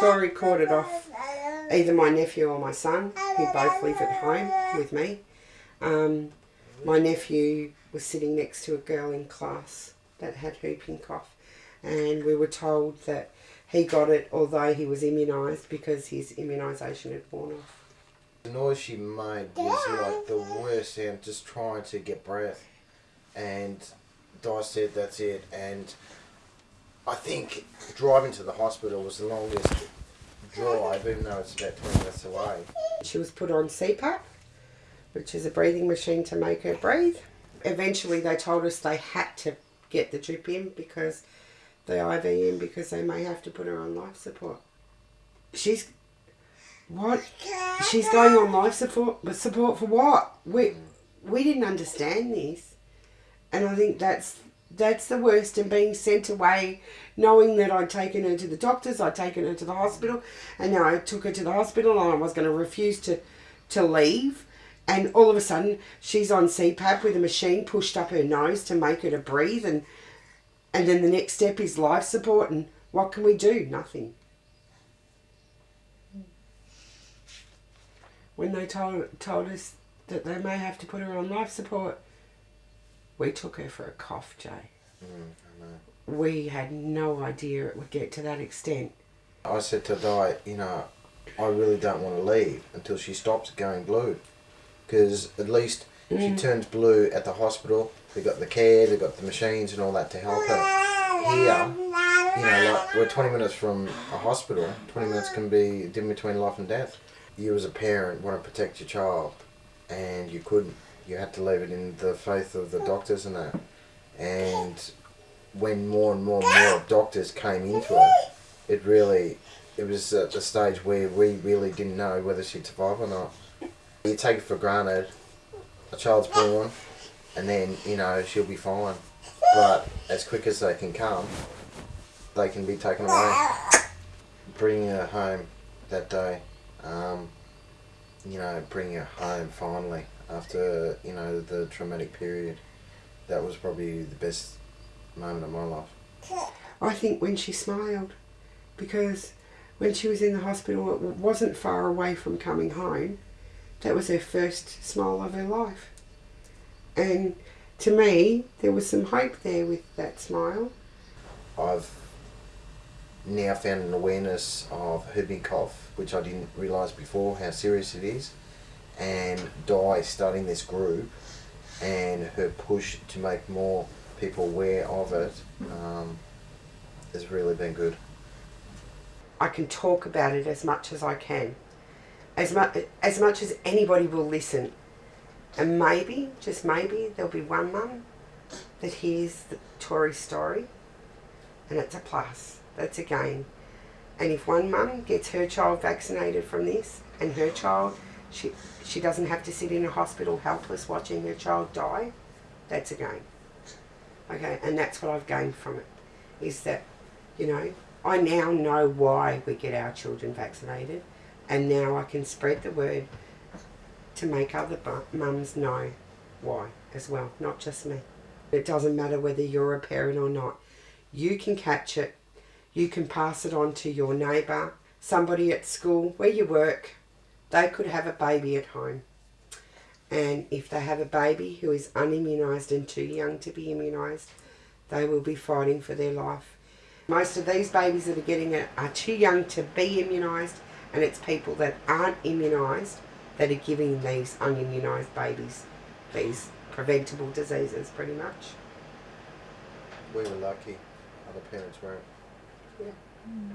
Tori it off either my nephew or my son, who both live at home with me. Um, my nephew was sitting next to a girl in class that had whooping cough, and we were told that he got it although he was immunised because his immunisation had worn off. The noise she made was like the worst sound, just trying to get breath. And Di said that's it. And I think driving to the hospital was the longest drive, even though it's about 20 minutes away. She was put on CPAP, which is a breathing machine to make her breathe. Eventually, they told us they had to get the drip in because the IV in because they may have to put her on life support. She's what? She's going on life support, but support for what? We we didn't understand this, and I think that's that's the worst. And being sent away, knowing that I'd taken her to the doctors, I'd taken her to the hospital, and now I took her to the hospital, and I was going to refuse to to leave. And all of a sudden, she's on CPAP with a machine pushed up her nose to make her to breathe, and and then the next step is life support. And what can we do? Nothing. When they told told us that they may have to put her on life support, we took her for a cough, Jay. Mm. We had no idea it would get to that extent. I said to Di, you know, I really don't want to leave until she stops going blue. Because at least if she turns blue at the hospital, they've got the care, they've got the machines and all that to help her. Here, you know, like we're 20 minutes from a hospital, 20 minutes can be in between life and death. You as a parent want to protect your child and you couldn't. You had to leave it in the faith of the doctors and that. And when more and more and more doctors came into it, it really, it was at the stage where we really didn't know whether she'd survive or not. You take it for granted, a child's born, and then, you know, she'll be fine. But as quick as they can come, they can be taken away. Bringing her home that day, um, you know, bringing her home finally after, you know, the traumatic period, that was probably the best moment of my life. I think when she smiled, because when she was in the hospital, it wasn't far away from coming home. That was her first smile of her life. And to me, there was some hope there with that smile. I've now found an awareness of whooping cough, which I didn't realise before how serious it is. And Di starting this group and her push to make more people aware of it um, has really been good. I can talk about it as much as I can, as much as much as anybody will listen, and maybe, just maybe, there'll be one mum that hears the Tori story, and it's a plus. That's a gain. And if one mum gets her child vaccinated from this, and her child, she she doesn't have to sit in a hospital helpless watching her child die, that's a gain. Okay, and that's what I've gained from it, is that, you know, I now know why we get our children vaccinated, and now I can spread the word to make other mums know why as well, not just me. It doesn't matter whether you're a parent or not. You can catch it, you can pass it on to your neighbour, somebody at school, where you work. They could have a baby at home. And if they have a baby who is unimmunised and too young to be immunised, they will be fighting for their life. Most of these babies that are getting it are too young to be immunised, and it's people that aren't immunised that are giving these unimmunised babies these preventable diseases, pretty much. We were lucky, other parents weren't. Yeah. Mm.